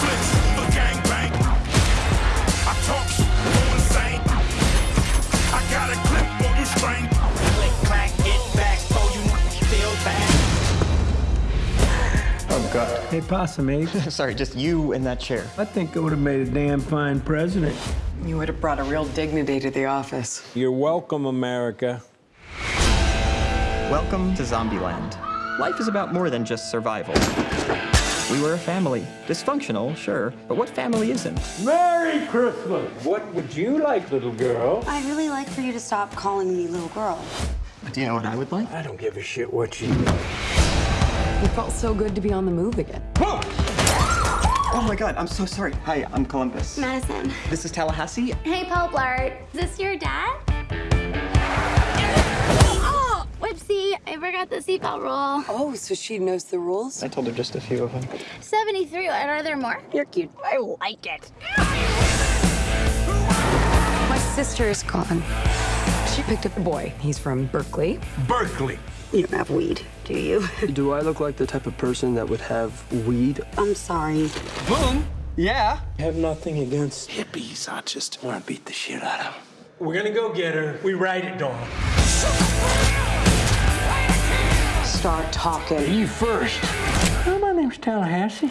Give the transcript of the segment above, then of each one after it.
flicks for gangbang. I talk go insane. I got a clip for you, strain. Click, clack, get back, you feel bad. Oh, God. Hey, Possum Ape. Sorry, just you in that chair. I think I would have made a damn fine president. You would have brought a real dignity to the office. You're welcome, America. Welcome to Zombieland. Life is about more than just survival. We were a family. Dysfunctional, sure, but what family isn't? Merry Christmas! What would you like, little girl? I'd really like for you to stop calling me little girl. Do you know what I would like? I don't give a shit what you It felt so good to be on the move again. Oh my god, I'm so sorry. Hi, I'm Columbus. Madison. This is Tallahassee. Hey, Paul Blart. Is this your dad? Forgot the seatbelt rule. Oh, so she knows the rules? I told her just a few of them. 73. Are there more? You're cute. I like it. My sister is gone. She picked up a boy. He's from Berkeley. Berkeley. You don't have weed, do you? Do I look like the type of person that would have weed? I'm sorry. Boom! Yeah? I have nothing against hippies. I just want to beat the shit out of them. We're gonna go get her. We ride it, Dawn. Start talking. You first. Oh, my name's Tallahassee.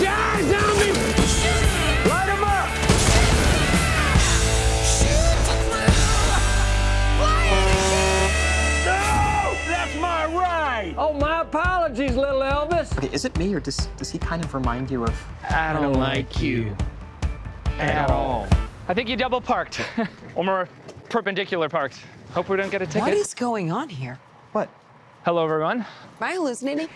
Die, zombie! Light 'em up! No! That's my ride! Oh, my apologies, little Elvis. Okay, is it me or does, does he kind of remind you of. I don't like you at all. I think you double parked. or more perpendicular parked. Hope we don't get a ticket. What is going on here? What? Hello, everyone. Am I hallucinating?